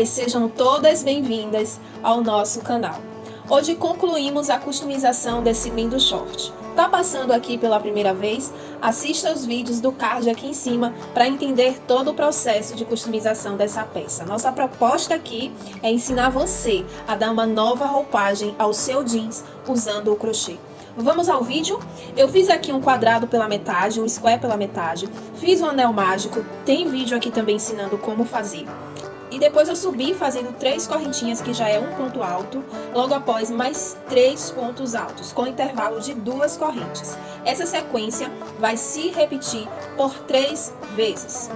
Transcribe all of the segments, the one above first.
Olá e sejam todas bem-vindas ao nosso canal. Hoje concluímos a customização desse lindo short. Tá passando aqui pela primeira vez? Assista os vídeos do card aqui em cima para entender todo o processo de customização dessa peça. Nossa proposta aqui é ensinar você a dar uma nova roupagem ao seu jeans usando o crochê. Vamos ao vídeo? Eu fiz aqui um quadrado pela metade, um square pela metade, fiz um anel mágico, tem vídeo aqui também ensinando como fazer. E depois eu subi fazendo três correntinhas, que já é um ponto alto, logo após mais três pontos altos, com intervalo de duas correntes. Essa sequência vai se repetir por três vezes.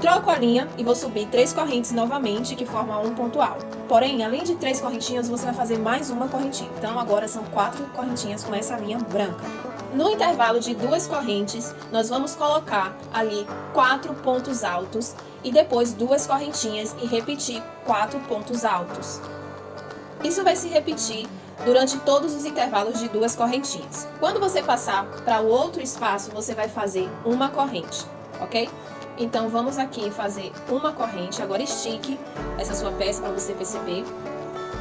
Troco a linha e vou subir três correntes novamente, que formam um ponto alto. Porém, além de três correntinhas, você vai fazer mais uma correntinha. Então, agora são quatro correntinhas com essa linha branca. No intervalo de duas correntes, nós vamos colocar ali quatro pontos altos e depois duas correntinhas e repetir quatro pontos altos. Isso vai se repetir durante todos os intervalos de duas correntinhas. Quando você passar para o outro espaço, você vai fazer uma corrente, ok? Então, vamos aqui fazer uma corrente. Agora, estique essa sua peça para você perceber.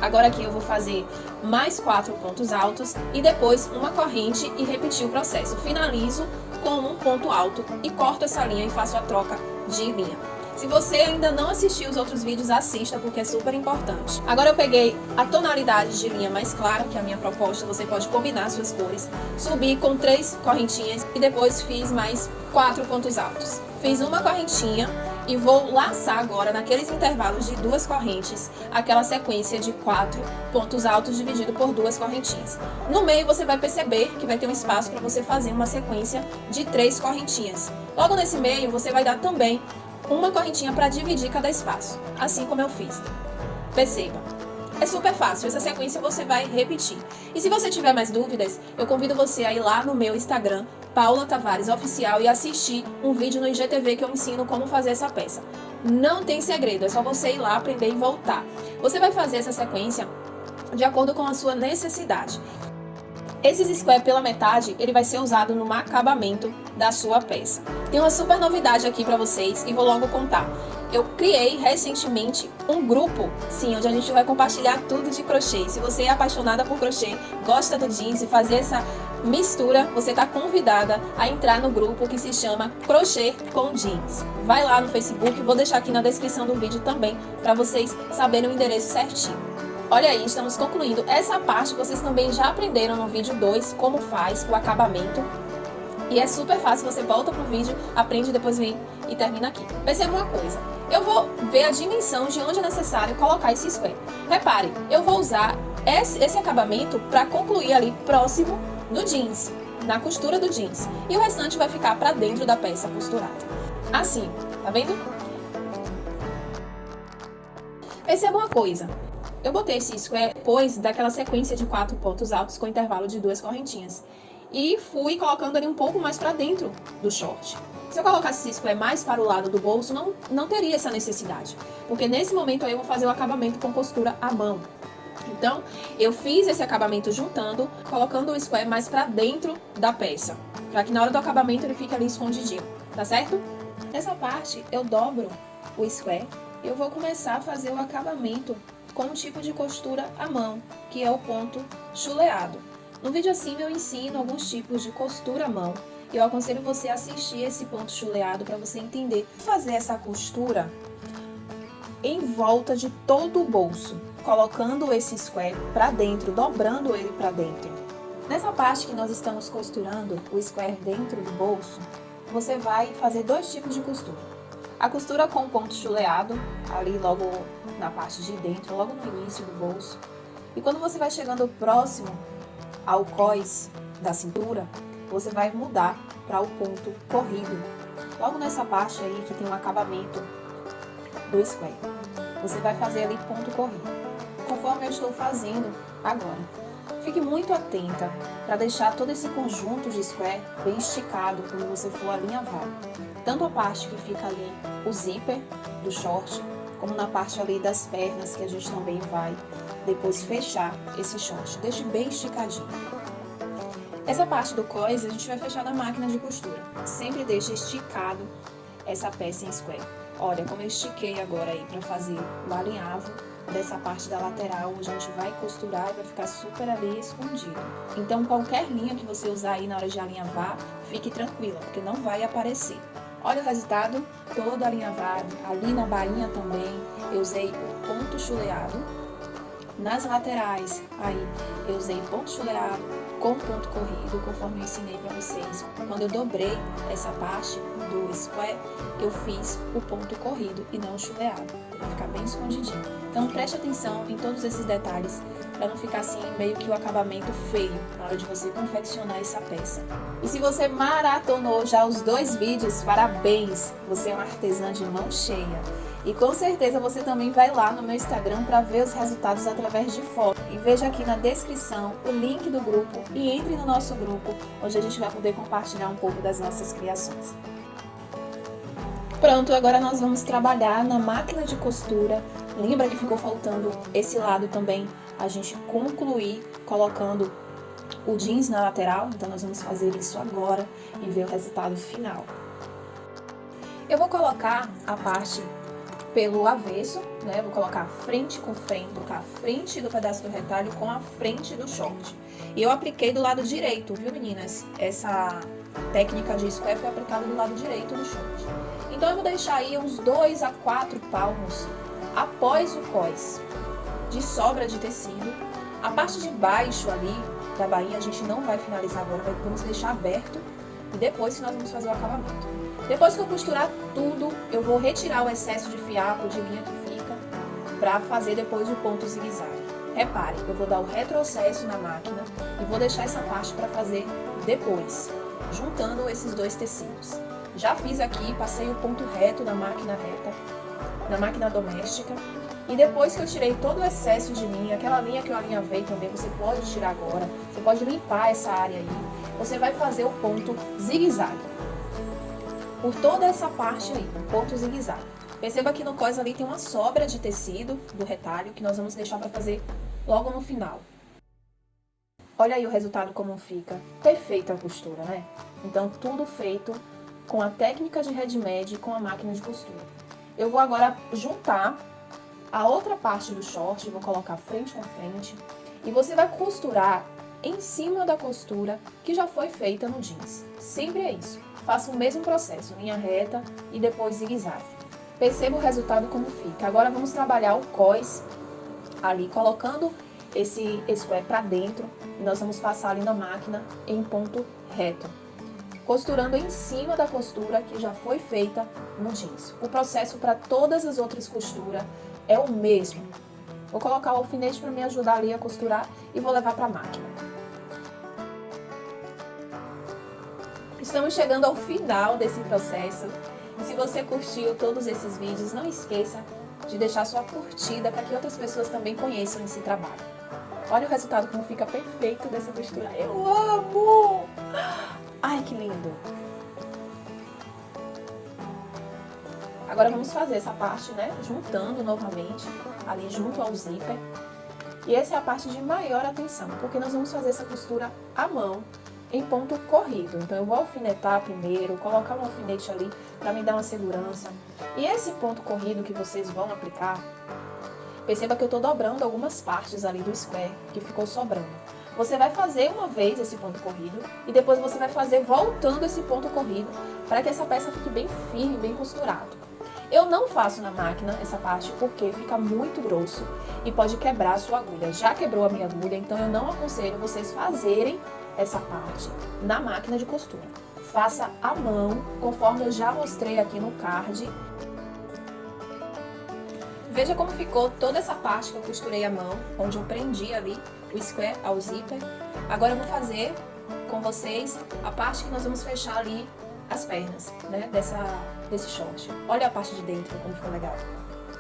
Agora aqui eu vou fazer mais quatro pontos altos e depois uma corrente e repetir o processo. Finalizo com um ponto alto e corto essa linha e faço a troca de linha. Se você ainda não assistiu os outros vídeos, assista, porque é super importante. Agora eu peguei a tonalidade de linha mais clara, que é a minha proposta, você pode combinar suas cores. Subi com três correntinhas e depois fiz mais quatro pontos altos. Fiz uma correntinha e vou laçar agora, naqueles intervalos de duas correntes, aquela sequência de quatro pontos altos dividido por duas correntinhas. No meio você vai perceber que vai ter um espaço para você fazer uma sequência de três correntinhas. Logo nesse meio você vai dar também uma correntinha para dividir cada espaço, assim como eu fiz. Perceba. É super fácil, essa sequência você vai repetir. E se você tiver mais dúvidas, eu convido você a ir lá no meu Instagram, Paula Tavares Oficial, e assistir um vídeo no IGTV que eu ensino como fazer essa peça. Não tem segredo, é só você ir lá, aprender e voltar. Você vai fazer essa sequência de acordo com a sua necessidade. Esse square pela metade, ele vai ser usado no acabamento da sua peça. Tem uma super novidade aqui para vocês e vou logo contar. Eu criei recentemente um grupo, sim, onde a gente vai compartilhar tudo de crochê. Se você é apaixonada por crochê, gosta do jeans e fazer essa mistura, você está convidada a entrar no grupo que se chama Crochê com Jeans. Vai lá no Facebook, vou deixar aqui na descrição do vídeo também para vocês saberem o endereço certinho. Olha aí, estamos concluindo essa parte vocês também já aprenderam no vídeo 2, como faz o acabamento. E é super fácil, você volta pro vídeo, aprende, depois vem e termina aqui. Perceba uma coisa, eu vou ver a dimensão de onde é necessário colocar esse square. Repare, eu vou usar esse, esse acabamento para concluir ali próximo do jeans, na costura do jeans. E o restante vai ficar para dentro da peça costurada. Assim, tá vendo? Perceba uma coisa, eu botei esse square depois daquela sequência de quatro pontos altos com intervalo de duas correntinhas. E fui colocando ele um pouco mais para dentro do short. Se eu colocasse esse square mais para o lado do bolso, não, não teria essa necessidade. Porque nesse momento aí eu vou fazer o acabamento com costura à mão. Então, eu fiz esse acabamento juntando, colocando o square mais para dentro da peça. Para que na hora do acabamento ele fique ali escondidinho, tá certo? Nessa parte, eu dobro o square e eu vou começar a fazer o acabamento com um tipo de costura à mão, que é o ponto chuleado. No vídeo acima eu ensino alguns tipos de costura à mão e eu aconselho você a assistir esse ponto chuleado para você entender. Fazer essa costura em volta de todo o bolso, colocando esse square para dentro, dobrando ele para dentro. Nessa parte que nós estamos costurando o square dentro do bolso, você vai fazer dois tipos de costura. A costura com ponto chuleado, ali logo na parte de dentro, logo no início do bolso. E quando você vai chegando próximo ao cós da cintura, você vai mudar para o ponto corrido. Logo nessa parte aí que tem um acabamento do square. Você vai fazer ali ponto corrido, conforme eu estou fazendo agora. Fique muito atenta para deixar todo esse conjunto de square bem esticado quando você for alinhavar. Tanto a parte que fica ali o zíper do short, como na parte ali das pernas que a gente também vai depois fechar esse short. Deixe bem esticadinho. Essa parte do cós a gente vai fechar na máquina de costura. Sempre deixe esticado essa peça em square. Olha, como eu estiquei agora aí pra fazer o alinhavo dessa parte da lateral, a gente vai costurar e vai ficar super ali escondido. Então, qualquer linha que você usar aí na hora de alinhavar, fique tranquila, porque não vai aparecer. Olha o resultado, todo alinhavado, ali na bainha também, eu usei o ponto chuleado. Nas laterais, aí, eu usei ponto chuleado com ponto corrido, conforme eu ensinei para vocês. Quando eu dobrei essa parte do square, eu fiz o ponto corrido e não o chuleado, para ficar bem escondidinho. Então preste atenção em todos esses detalhes, para não ficar assim meio que o acabamento feio na hora de você confeccionar essa peça. E se você maratonou já os dois vídeos, parabéns! Você é uma artesã de mão cheia. E com certeza você também vai lá no meu Instagram para ver os resultados através de foto. E veja aqui na descrição o link do grupo e entre no nosso grupo, onde a gente vai poder compartilhar um pouco das nossas criações. Pronto, agora nós vamos trabalhar na máquina de costura. Lembra que ficou faltando esse lado também, a gente concluir colocando o jeans na lateral, então nós vamos fazer isso agora e ver o resultado final. Eu vou colocar a parte pelo avesso, né? Vou colocar frente com frente, colocar a frente do pedaço do retalho com a frente do short. E eu apliquei do lado direito, viu meninas? Essa técnica de square foi aplicada do lado direito do short. Então eu vou deixar aí uns 2 a 4 palmos após o cós de sobra de tecido. A parte de baixo ali da bainha a gente não vai finalizar agora, vamos deixar aberto e depois nós vamos fazer o acabamento. Depois que eu costurar tudo, eu vou retirar o excesso de fiapo, de linha que fica, para fazer depois o ponto zigue-zague. Repare, eu vou dar o retrocesso na máquina e vou deixar essa parte para fazer depois, juntando esses dois tecidos. Já fiz aqui, passei o ponto reto na máquina reta, na máquina doméstica, e depois que eu tirei todo o excesso de linha, aquela linha que eu alinhavei também, você pode tirar agora, você pode limpar essa área aí, você vai fazer o ponto zigue-zague por toda essa parte aí, ponto zigue-zague. Perceba que no cós ali tem uma sobra de tecido do retalho que nós vamos deixar para fazer logo no final. Olha aí o resultado como fica. Perfeita a costura, né? Então, tudo feito com a técnica de ready-made com a máquina de costura. Eu vou agora juntar a outra parte do short, vou colocar frente com frente, e você vai costurar em cima da costura que já foi feita no jeans. Sempre é isso. Faça o mesmo processo, linha reta e depois zigue-zague. Perceba o resultado como fica. Agora vamos trabalhar o cós ali, colocando esse square para dentro e nós vamos passar ali na máquina em ponto reto. Costurando em cima da costura que já foi feita no jeans. O processo para todas as outras costuras é o mesmo. Vou colocar o alfinete para me ajudar ali a costurar e vou levar para a máquina. Estamos chegando ao final desse processo. Se você curtiu todos esses vídeos, não esqueça de deixar sua curtida para que outras pessoas também conheçam esse trabalho. Olha o resultado como fica perfeito dessa costura. Eu amo! Ai, que lindo! Agora vamos fazer essa parte, né? Juntando novamente, ali junto ao zíper. E essa é a parte de maior atenção, porque nós vamos fazer essa costura à mão, em ponto corrido. Então eu vou alfinetar primeiro, colocar um alfinete ali para me dar uma segurança. E esse ponto corrido que vocês vão aplicar, perceba que eu estou dobrando algumas partes ali do square que ficou sobrando. Você vai fazer uma vez esse ponto corrido e depois você vai fazer voltando esse ponto corrido para que essa peça fique bem firme, bem costurado. Eu não faço na máquina essa parte porque fica muito grosso e pode quebrar a sua agulha. Já quebrou a minha agulha, então eu não aconselho vocês fazerem essa parte na máquina de costura. Faça à mão, conforme eu já mostrei aqui no card. Veja como ficou toda essa parte que eu costurei à mão, onde eu prendi ali o square ao zíper. Agora eu vou fazer com vocês a parte que nós vamos fechar ali as pernas, né, dessa, desse short. Olha a parte de dentro, como ficou legal.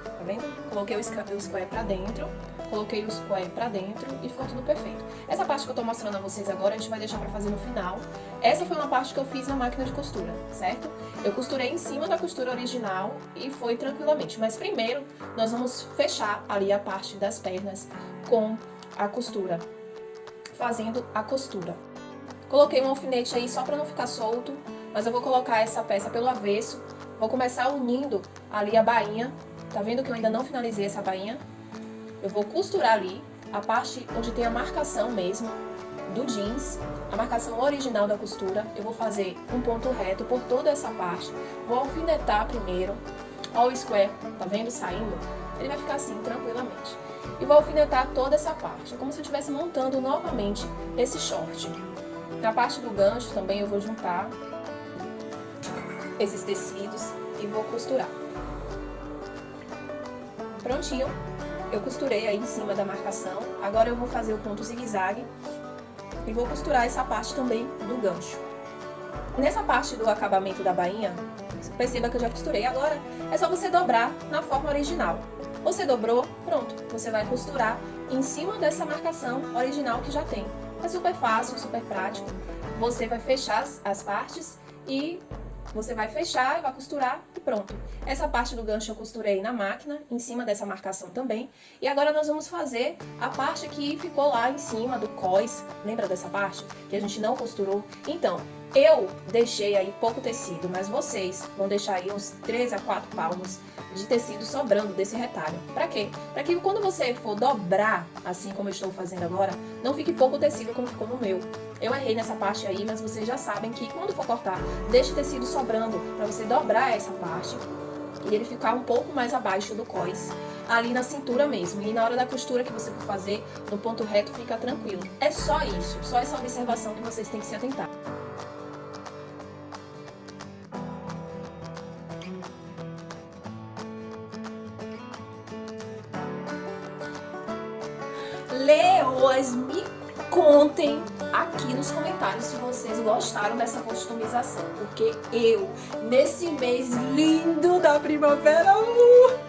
Tá vendo? Coloquei o square pra dentro coloquei o square pra dentro e ficou tudo perfeito. Essa parte que eu tô mostrando a vocês agora, a gente vai deixar pra fazer no final. Essa foi uma parte que eu fiz na máquina de costura, certo? Eu costurei em cima da costura original e foi tranquilamente. Mas primeiro, nós vamos fechar ali a parte das pernas com a costura, fazendo a costura. Coloquei um alfinete aí só pra não ficar solto, mas eu vou colocar essa peça pelo avesso, vou começar unindo ali a bainha. Tá vendo que eu ainda não finalizei essa bainha? Eu vou costurar ali a parte onde tem a marcação mesmo do jeans, a marcação original da costura. Eu vou fazer um ponto reto por toda essa parte. Vou alfinetar primeiro. Ó o square, tá vendo saindo? Ele vai ficar assim, tranquilamente. E vou alfinetar toda essa parte, como se eu estivesse montando novamente esse short. Na parte do gancho também eu vou juntar esses tecidos e vou costurar. Prontinho, eu costurei aí em cima da marcação. Agora eu vou fazer o ponto zigue-zague e vou costurar essa parte também do gancho. Nessa parte do acabamento da bainha, perceba que eu já costurei. Agora é só você dobrar na forma original. Você dobrou, pronto, você vai costurar em cima dessa marcação original que já tem. É super fácil, super prático. Você vai fechar as partes e você vai fechar, vai costurar e pronto. Essa parte do gancho eu costurei na máquina, em cima dessa marcação também. E agora nós vamos fazer a parte que ficou lá em cima do cós. Lembra dessa parte? Que a gente não costurou? Então, eu deixei aí pouco tecido, mas vocês vão deixar aí uns 3 a 4 palmos de tecido sobrando desse retalho. Pra quê? Pra que quando você for dobrar, assim como eu estou fazendo agora, não fique pouco tecido como ficou no meu. Eu errei nessa parte aí, mas vocês já sabem que quando for cortar, deixe tecido sobrando pra você dobrar essa parte e ele ficar um pouco mais abaixo do cós, ali na cintura mesmo. E na hora da costura que você for fazer, no ponto reto, fica tranquilo. É só isso, só essa observação que vocês têm que se atentar. Leoas, me contem aqui nos comentários se vocês gostaram dessa customização, porque eu, nesse mês lindo da primavera, uh,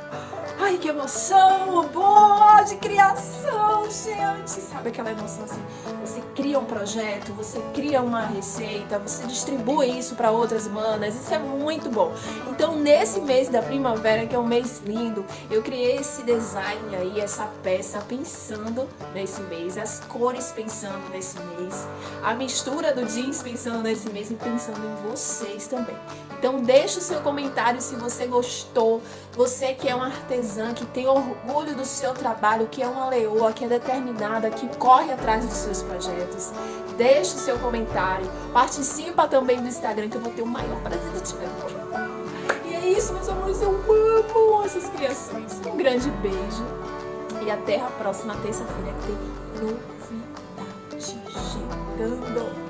ai que emoção, boa de criação, gente, sabe aquela emoção assim, você cria um projeto, você cria uma receita, você distribui isso para outras manas, isso é muito bom. Então nesse mês da primavera, que é um mês lindo, eu criei esse design aí, essa peça pensando nesse mês, as cores pensando nesse mês, a mistura do jeans pensando nesse mês e pensando em vocês também. Então deixa o seu comentário se você gostou, você que é um artesã, que tem orgulho do seu trabalho, que é uma leoa, que é determinada, que corre atrás dos seus projetos. Deixe o seu comentário, participa também do Instagram que eu vou ter o maior prazer de te ver. E é isso, meus amores, eu amo essas criações. Um grande beijo e até a próxima terça-feira que tem novidade chegando.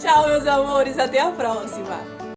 Tchau, meus amores, até a próxima.